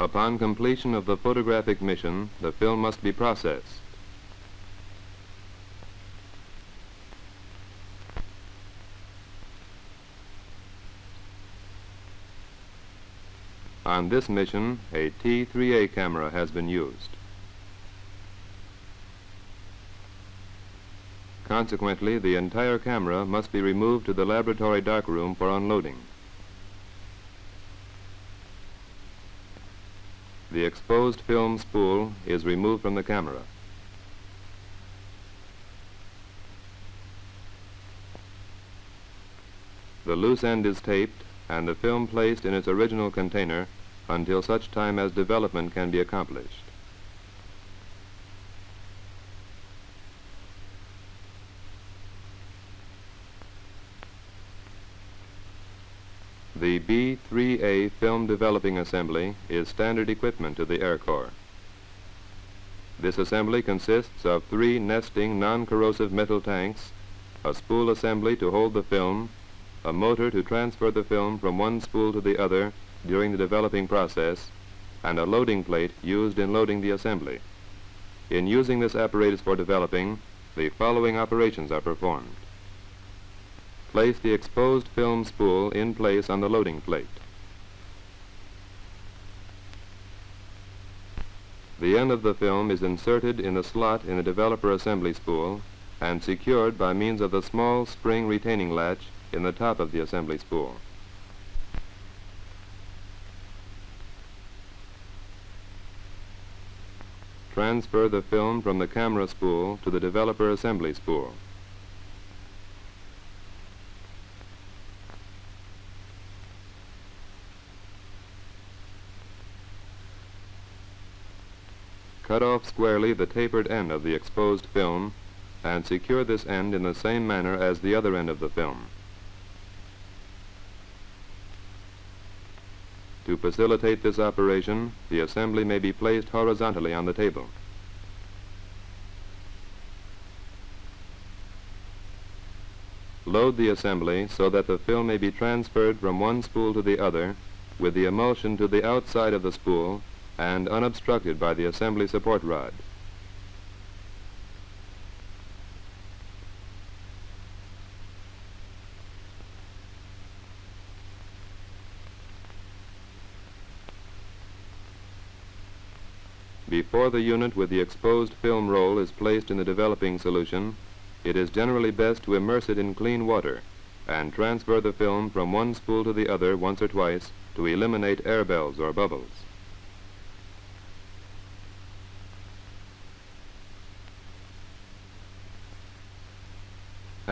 Upon completion of the photographic mission, the film must be processed. On this mission, a T3A camera has been used. Consequently, the entire camera must be removed to the laboratory darkroom for unloading. The exposed film spool is removed from the camera. The loose end is taped and the film placed in its original container until such time as development can be accomplished. The B-3A film developing assembly is standard equipment to the Air Corps. This assembly consists of three nesting non-corrosive metal tanks, a spool assembly to hold the film, a motor to transfer the film from one spool to the other during the developing process, and a loading plate used in loading the assembly. In using this apparatus for developing, the following operations are performed. Place the exposed film spool in place on the loading plate. The end of the film is inserted in the slot in the developer assembly spool and secured by means of the small spring retaining latch in the top of the assembly spool. Transfer the film from the camera spool to the developer assembly spool. Cut off squarely the tapered end of the exposed film and secure this end in the same manner as the other end of the film. To facilitate this operation, the assembly may be placed horizontally on the table. Load the assembly so that the film may be transferred from one spool to the other with the emulsion to the outside of the spool and unobstructed by the assembly support rod. Before the unit with the exposed film roll is placed in the developing solution, it is generally best to immerse it in clean water and transfer the film from one spool to the other once or twice to eliminate air bells or bubbles.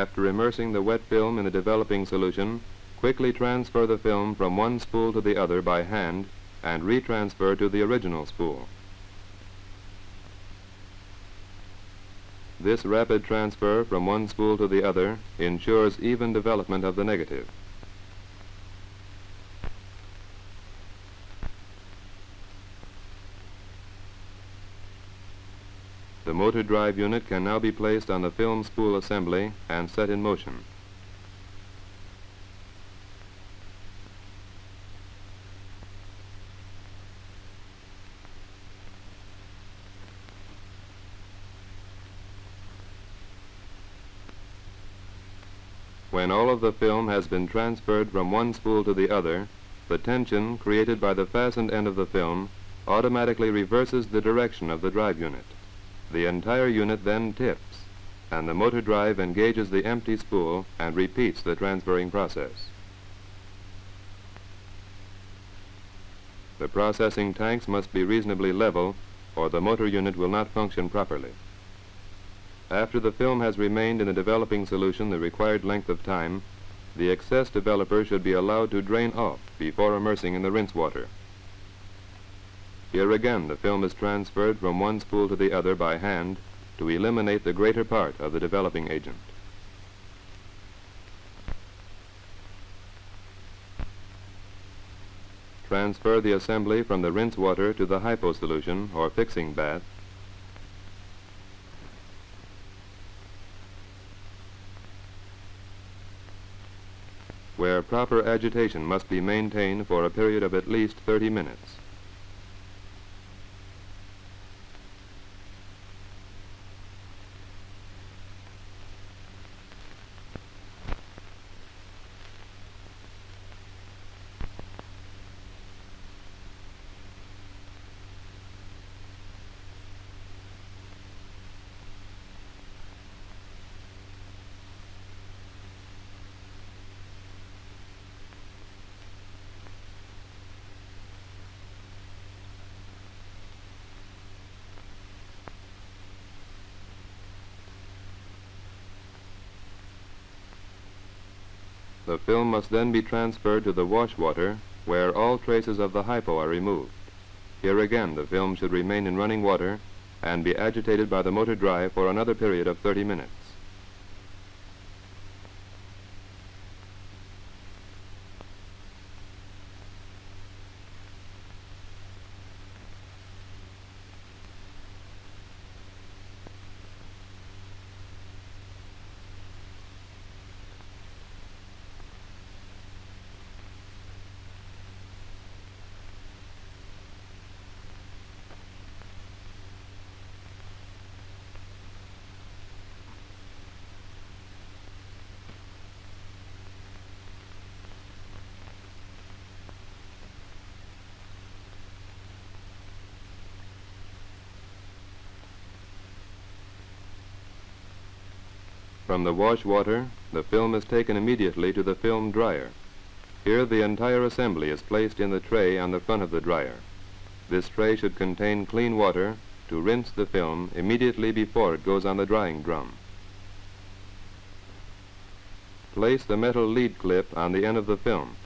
After immersing the wet film in the developing solution, quickly transfer the film from one spool to the other by hand and retransfer to the original spool. This rapid transfer from one spool to the other ensures even development of the negative. The motor drive unit can now be placed on the film spool assembly and set in motion. When all of the film has been transferred from one spool to the other, the tension created by the fastened end of the film automatically reverses the direction of the drive unit. The entire unit then tips, and the motor drive engages the empty spool and repeats the transferring process. The processing tanks must be reasonably level or the motor unit will not function properly. After the film has remained in the developing solution the required length of time, the excess developer should be allowed to drain off before immersing in the rinse water. Here again the film is transferred from one spool to the other by hand to eliminate the greater part of the developing agent. Transfer the assembly from the rinse water to the hypo solution or fixing bath where proper agitation must be maintained for a period of at least 30 minutes. The film must then be transferred to the wash water where all traces of the hypo are removed. Here again the film should remain in running water and be agitated by the motor drive for another period of 30 minutes. From the wash water, the film is taken immediately to the film dryer. Here the entire assembly is placed in the tray on the front of the dryer. This tray should contain clean water to rinse the film immediately before it goes on the drying drum. Place the metal lead clip on the end of the film.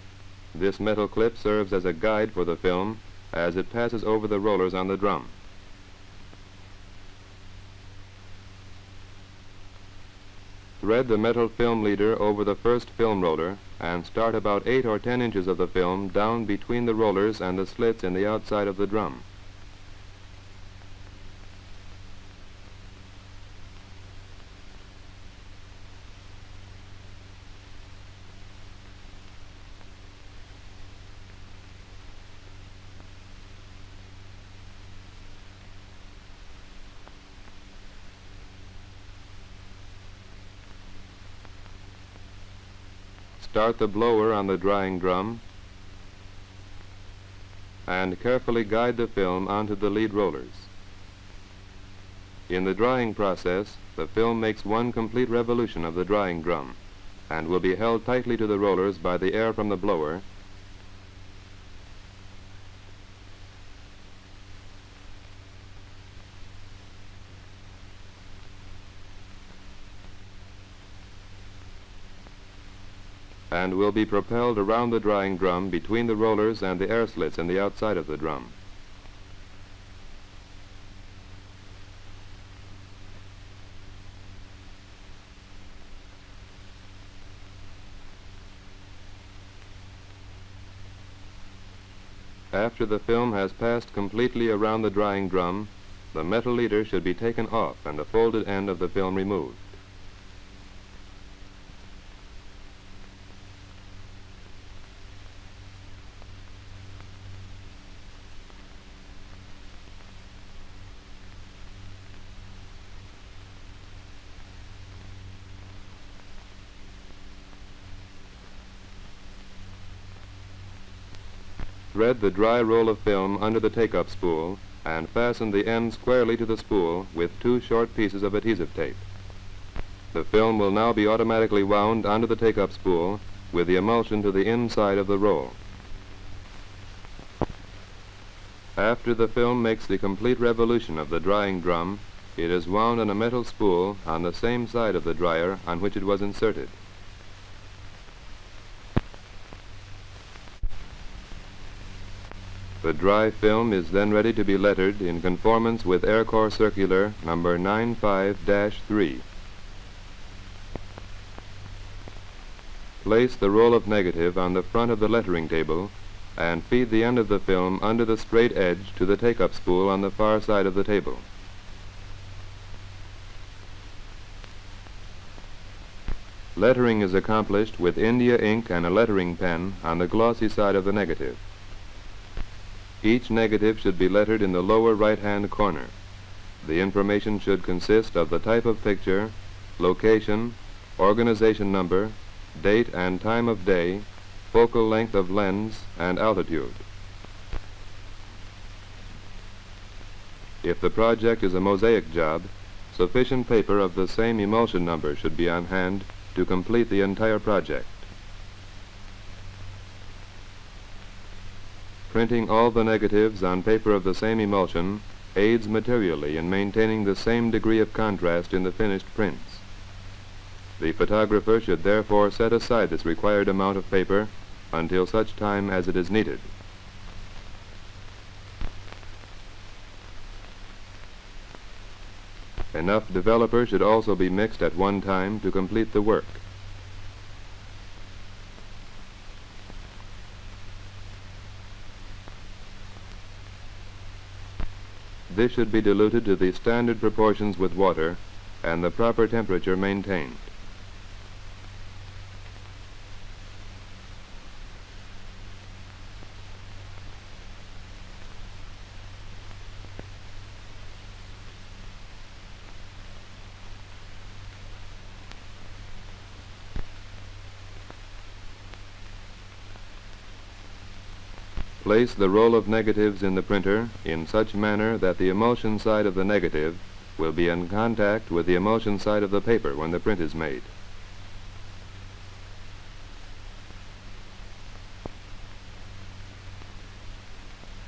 This metal clip serves as a guide for the film as it passes over the rollers on the drum. Thread the metal film leader over the first film roller and start about 8 or 10 inches of the film down between the rollers and the slits in the outside of the drum. Start the blower on the drying drum and carefully guide the film onto the lead rollers. In the drying process, the film makes one complete revolution of the drying drum and will be held tightly to the rollers by the air from the blower and will be propelled around the drying drum between the rollers and the air slits in the outside of the drum. After the film has passed completely around the drying drum, the metal leader should be taken off and the folded end of the film removed. Thread the dry roll of film under the take-up spool and fasten the end squarely to the spool with two short pieces of adhesive tape. The film will now be automatically wound onto the take-up spool with the emulsion to the inside of the roll. After the film makes the complete revolution of the drying drum, it is wound on a metal spool on the same side of the dryer on which it was inserted. The dry film is then ready to be lettered in conformance with Air Corps Circular number 95-3. Place the roll of negative on the front of the lettering table and feed the end of the film under the straight edge to the take-up spool on the far side of the table. Lettering is accomplished with India ink and a lettering pen on the glossy side of the negative. Each negative should be lettered in the lower right-hand corner. The information should consist of the type of picture, location, organization number, date and time of day, focal length of lens, and altitude. If the project is a mosaic job, sufficient paper of the same emulsion number should be on hand to complete the entire project. Printing all the negatives on paper of the same emulsion aids materially in maintaining the same degree of contrast in the finished prints. The photographer should therefore set aside this required amount of paper until such time as it is needed. Enough developer should also be mixed at one time to complete the work. This should be diluted to the standard proportions with water and the proper temperature maintained. Place the roll of negatives in the printer in such manner that the emulsion side of the negative will be in contact with the emulsion side of the paper when the print is made.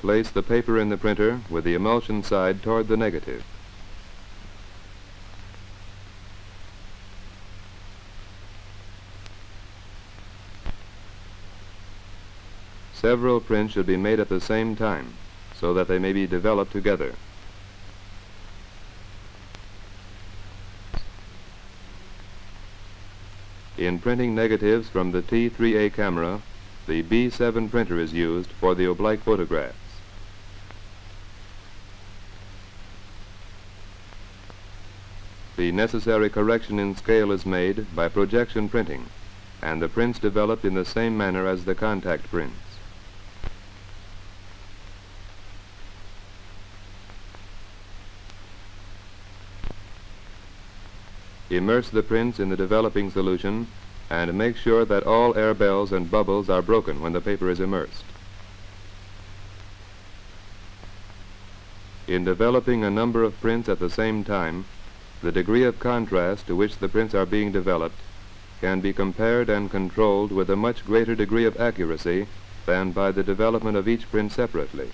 Place the paper in the printer with the emulsion side toward the negative. Several prints should be made at the same time so that they may be developed together. In printing negatives from the T3A camera, the B7 printer is used for the oblique photographs. The necessary correction in scale is made by projection printing, and the prints developed in the same manner as the contact prints. Immerse the prints in the developing solution and make sure that all air bells and bubbles are broken when the paper is immersed. In developing a number of prints at the same time, the degree of contrast to which the prints are being developed can be compared and controlled with a much greater degree of accuracy than by the development of each print separately.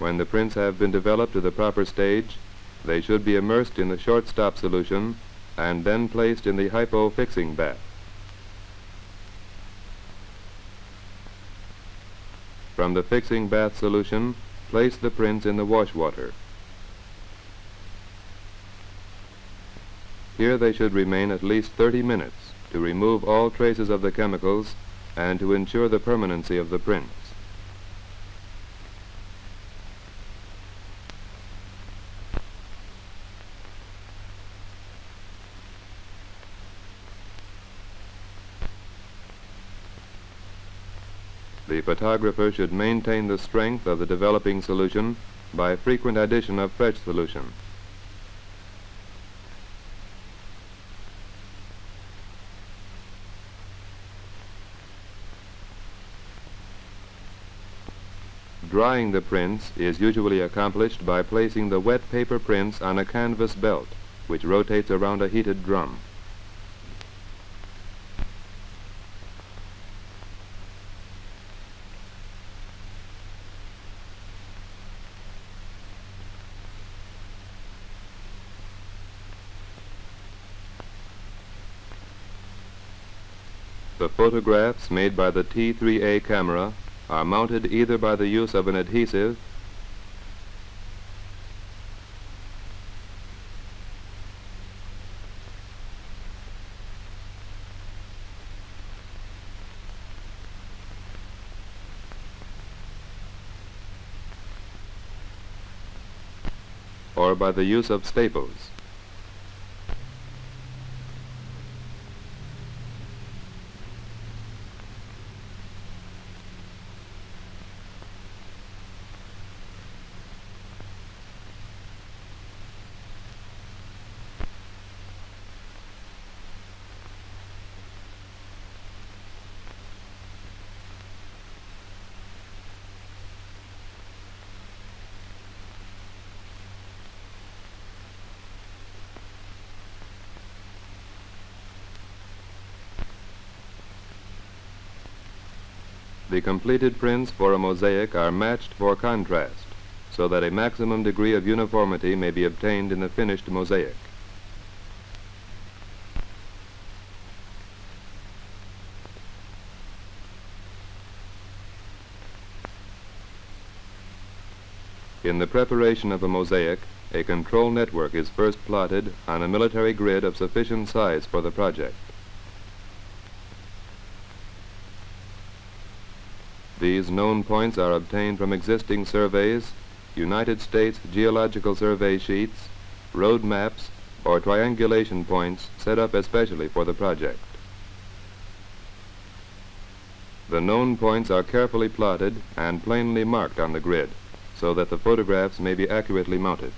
When the prints have been developed to the proper stage, they should be immersed in the short-stop solution and then placed in the hypo-fixing bath. From the fixing bath solution, place the prints in the wash water. Here they should remain at least 30 minutes to remove all traces of the chemicals and to ensure the permanency of the prints. Photographer should maintain the strength of the developing solution by frequent addition of fresh solution. Drying the prints is usually accomplished by placing the wet paper prints on a canvas belt, which rotates around a heated drum. The photographs made by the T3A camera are mounted either by the use of an adhesive or by the use of staples. The completed prints for a mosaic are matched for contrast, so that a maximum degree of uniformity may be obtained in the finished mosaic. In the preparation of a mosaic, a control network is first plotted on a military grid of sufficient size for the project. These known points are obtained from existing surveys, United States Geological Survey sheets, road maps, or triangulation points set up especially for the project. The known points are carefully plotted and plainly marked on the grid so that the photographs may be accurately mounted.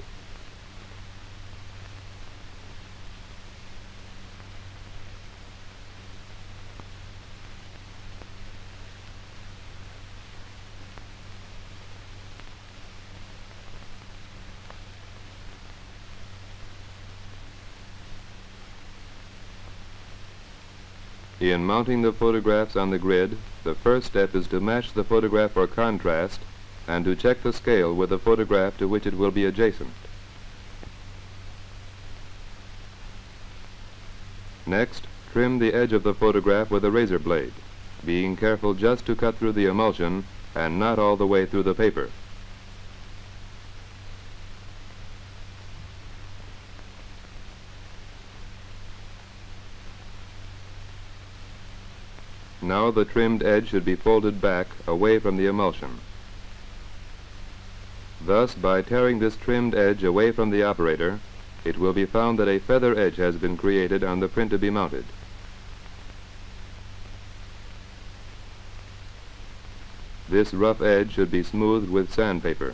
In mounting the photographs on the grid, the first step is to match the photograph for contrast and to check the scale with the photograph to which it will be adjacent. Next, trim the edge of the photograph with a razor blade, being careful just to cut through the emulsion and not all the way through the paper. Now the trimmed edge should be folded back away from the emulsion. Thus, by tearing this trimmed edge away from the operator, it will be found that a feather edge has been created on the print to be mounted. This rough edge should be smoothed with sandpaper.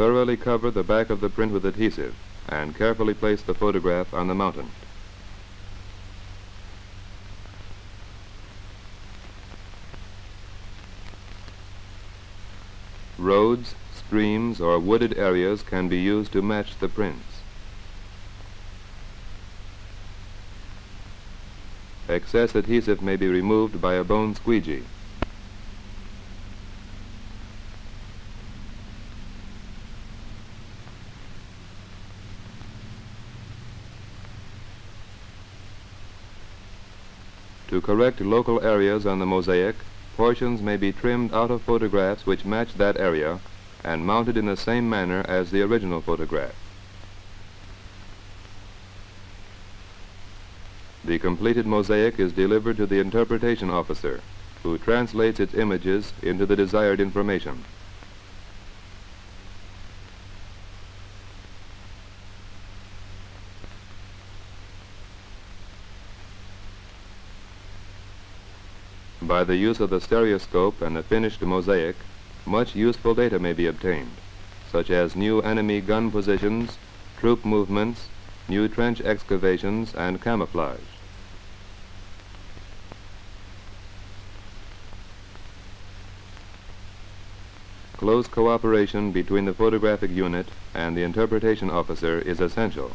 Thoroughly cover the back of the print with adhesive and carefully place the photograph on the mountain. Roads, streams, or wooded areas can be used to match the prints. Excess adhesive may be removed by a bone squeegee. To correct local areas on the mosaic, portions may be trimmed out of photographs which match that area and mounted in the same manner as the original photograph. The completed mosaic is delivered to the interpretation officer, who translates its images into the desired information. By the use of the stereoscope and the finished mosaic, much useful data may be obtained, such as new enemy gun positions, troop movements, new trench excavations, and camouflage. Close cooperation between the photographic unit and the interpretation officer is essential.